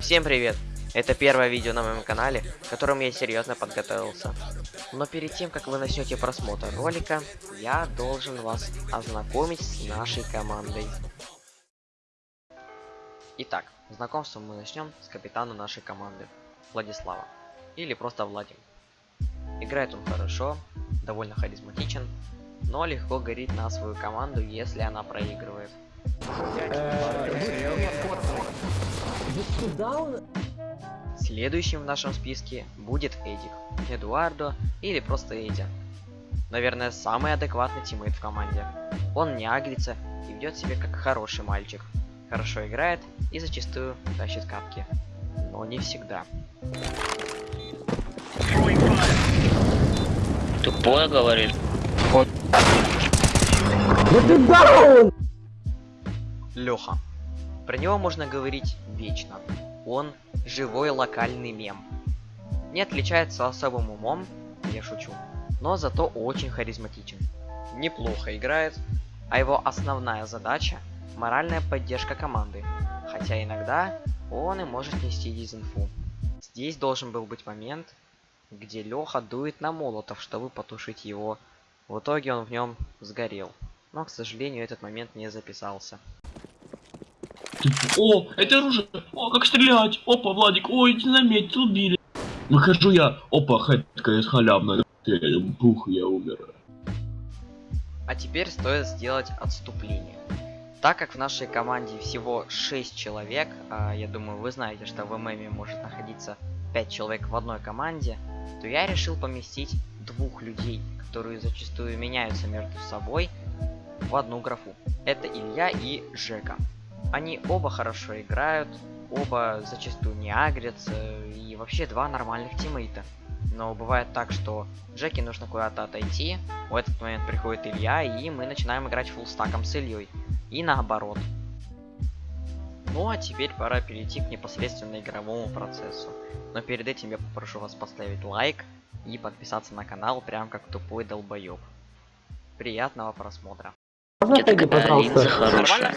Всем привет! Это первое видео на моем канале, к которому я серьезно подготовился. Но перед тем, как вы начнете просмотр ролика, я должен вас ознакомить с нашей командой. Итак, знакомство мы начнем с капитана нашей команды, Владислава. Или просто Владим. Играет он хорошо, довольно харизматичен, но легко горит на свою команду, если она проигрывает. Следующим в нашем списке будет Эдик, Эдуардо или просто Эдя. Наверное, самый адекватный тиммейт в команде. Он не агрится и ведет себя как хороший мальчик. Хорошо играет и зачастую тащит капки. Но не всегда. Тупое говорит. Леха. Про него можно говорить вечно. Он живой локальный мем. Не отличается особым умом, я шучу, но зато очень харизматичен. Неплохо играет, а его основная задача – моральная поддержка команды, хотя иногда он и может нести дизинфу. Здесь должен был быть момент, где Леха дует на молотов, чтобы потушить его. В итоге он в нем сгорел. Но, к сожалению, этот момент не записался. О, это оружие. О, как стрелять. Опа, Владик. Ой, заметил, убили. Выхожу я. Опа, хэтка халявная. Пух, я умер. А теперь стоит сделать отступление. Так как в нашей команде всего 6 человек, а я думаю вы знаете, что в ММе может находиться 5 человек в одной команде, то я решил поместить двух людей, которые зачастую меняются между собой, в одну графу. Это Илья и Жека. Они оба хорошо играют, оба зачастую не агрятся, и вообще два нормальных тиммейта. Но бывает так, что Джеки нужно куда-то отойти, в этот момент приходит Илья, и мы начинаем играть фулстаком с Ильей. И наоборот. Ну а теперь пора перейти к непосредственно игровому процессу. Но перед этим я попрошу вас поставить лайк и подписаться на канал, прям как тупой долбоеб. Приятного просмотра. Можно отойди, пожалуйста? Хорошая.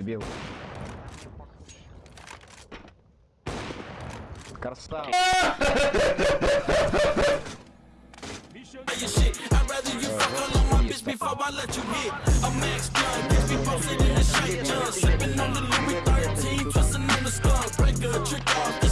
Бил. Красава. Убил Андрея, блять. Хвала велик. You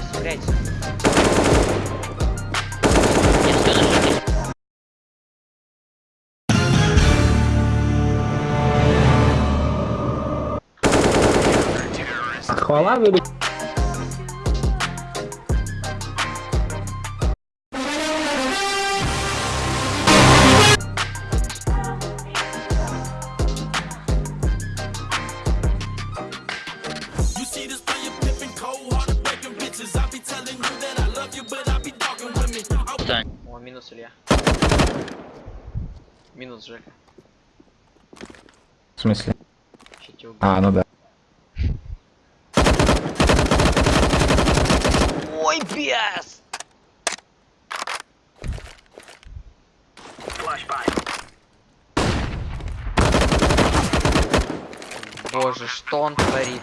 ее сыграть. Хвала вырубить. I О, минус Илья. Минус Жека. В смысле? А, ну да. Ой, бес! Боже, что он творит?